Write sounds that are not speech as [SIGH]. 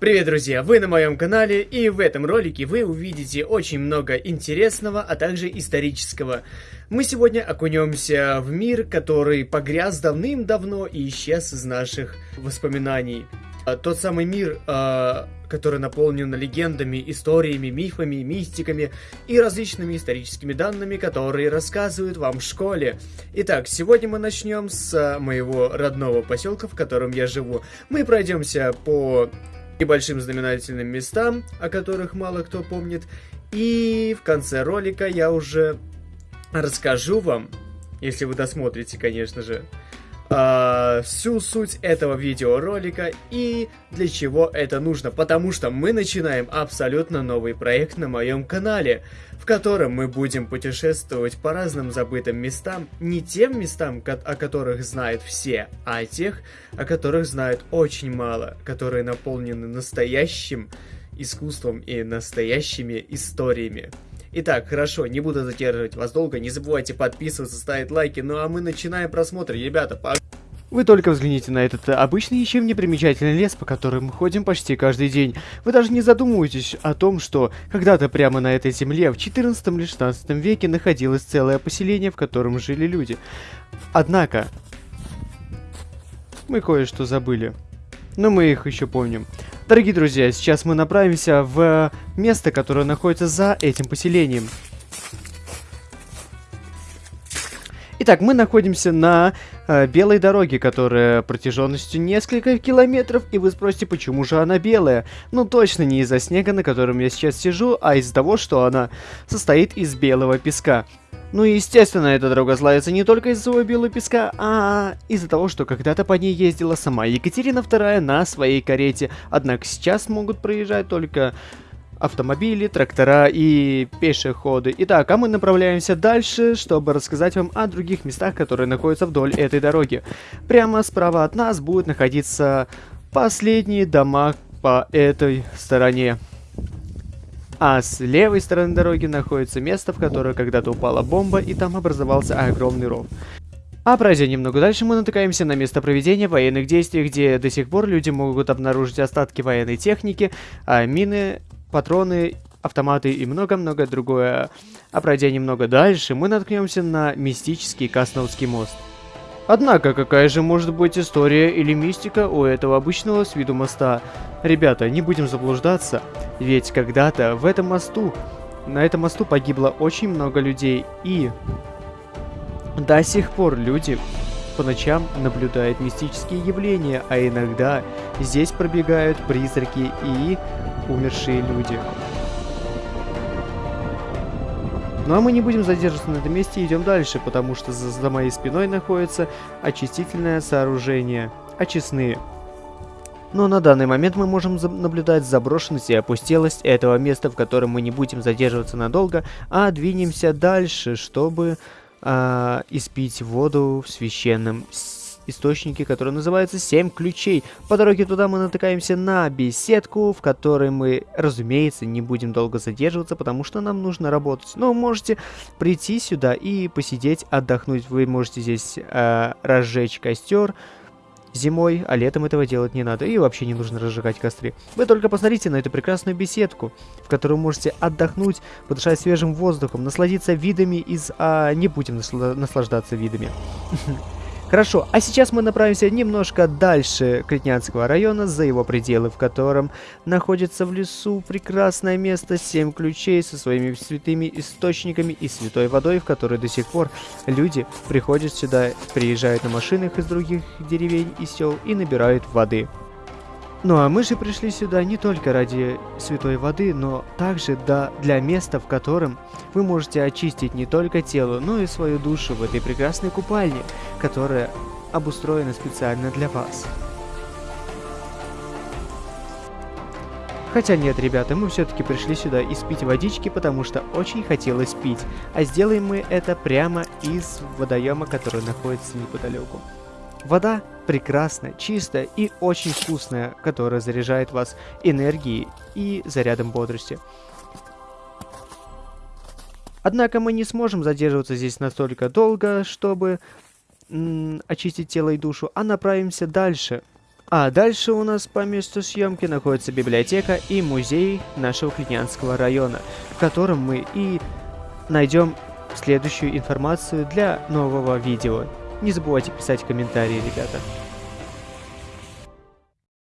Привет, друзья! Вы на моем канале, и в этом ролике вы увидите очень много интересного, а также исторического. Мы сегодня окунемся в мир, который погряз давным-давно и исчез из наших воспоминаний. А, тот самый мир, э, который наполнен легендами, историями, мифами, мистиками и различными историческими данными, которые рассказывают вам в школе. Итак, сегодня мы начнем с моего родного поселка, в котором я живу. Мы пройдемся по небольшим знаменательным местам, о которых мало кто помнит. И в конце ролика я уже расскажу вам, если вы досмотрите, конечно же, э, всю суть этого видеоролика и для чего это нужно. Потому что мы начинаем абсолютно новый проект на моем канале, в котором мы будем путешествовать по разным забытым местам, не тем местам, о которых знают все, а тех, о которых знают очень мало, которые наполнены настоящим искусством и настоящими историями. Итак, хорошо, не буду задерживать вас долго, не забывайте подписываться, ставить лайки, ну а мы начинаем просмотр, ребята, по... Вы только взгляните на этот обычный ничем не примечательный лес, по которому мы ходим почти каждый день. Вы даже не задумываетесь о том, что когда-то прямо на этой земле в 14 или 16 веке находилось целое поселение, в котором жили люди. Однако, мы кое-что забыли. Но мы их еще помним. Дорогие друзья, сейчас мы направимся в место, которое находится за этим поселением. Итак, мы находимся на э, белой дороге, которая протяженностью несколько километров, и вы спросите, почему же она белая? Ну, точно не из-за снега, на котором я сейчас сижу, а из-за того, что она состоит из белого песка. Ну и естественно, эта дорога славится не только из-за своего белого песка, а из-за того, что когда-то по ней ездила сама Екатерина II на своей карете. Однако сейчас могут проезжать только автомобили, трактора и пешеходы. Итак, а мы направляемся дальше, чтобы рассказать вам о других местах, которые находятся вдоль этой дороги. Прямо справа от нас будут находиться последние дома по этой стороне. А с левой стороны дороги находится место, в которое когда-то упала бомба, и там образовался огромный ров. А пройдя немного дальше, мы натыкаемся на место проведения военных действий, где до сих пор люди могут обнаружить остатки военной техники, а мины, патроны, автоматы и много-много другое. А пройдя немного дальше, мы наткнемся на мистический Касновский мост. Однако, какая же может быть история или мистика у этого обычного с виду моста? Ребята, не будем заблуждаться, ведь когда-то в этом мосту, на этом мосту погибло очень много людей, и до сих пор люди по ночам наблюдают мистические явления, а иногда здесь пробегают призраки и умершие люди. Ну а мы не будем задерживаться на этом месте идем дальше, потому что за, за моей спиной находится очистительное сооружение. Очистные. Но на данный момент мы можем наблюдать заброшенность и опустелость этого места, в котором мы не будем задерживаться надолго, а двинемся дальше, чтобы э, испить воду в священном источники, который называется «Семь ключей». По дороге туда мы натыкаемся на беседку, в которой мы, разумеется, не будем долго задерживаться, потому что нам нужно работать. Но можете прийти сюда и посидеть, отдохнуть. Вы можете здесь э, разжечь костер, зимой, а летом этого делать не надо. И вообще не нужно разжигать костры. Вы только посмотрите на эту прекрасную беседку, в которой можете отдохнуть, подышать свежим воздухом, насладиться видами из... А не будем наслаждаться видами. [LAUGHS] Хорошо, а сейчас мы направимся немножко дальше Клетнянского района, за его пределы, в котором находится в лесу прекрасное место, семь ключей со своими святыми источниками и святой водой, в которой до сих пор люди приходят сюда, приезжают на машинах из других деревень и сел и набирают воды. Ну а мы же пришли сюда не только ради святой воды, но также да, для места, в котором вы можете очистить не только тело, но и свою душу в этой прекрасной купальне, которая обустроена специально для вас. Хотя нет, ребята, мы все-таки пришли сюда испить водички, потому что очень хотелось пить. А сделаем мы это прямо из водоема, который находится неподалеку. Вода прекрасная, чистая и очень вкусная, которая заряжает вас энергией и зарядом бодрости. Однако мы не сможем задерживаться здесь настолько долго, чтобы очистить тело и душу, а направимся дальше, А дальше у нас по месту съемки находится библиотека и музей нашего Клинянского района, в котором мы и найдем следующую информацию для нового видео. Не забывайте писать комментарии, ребята.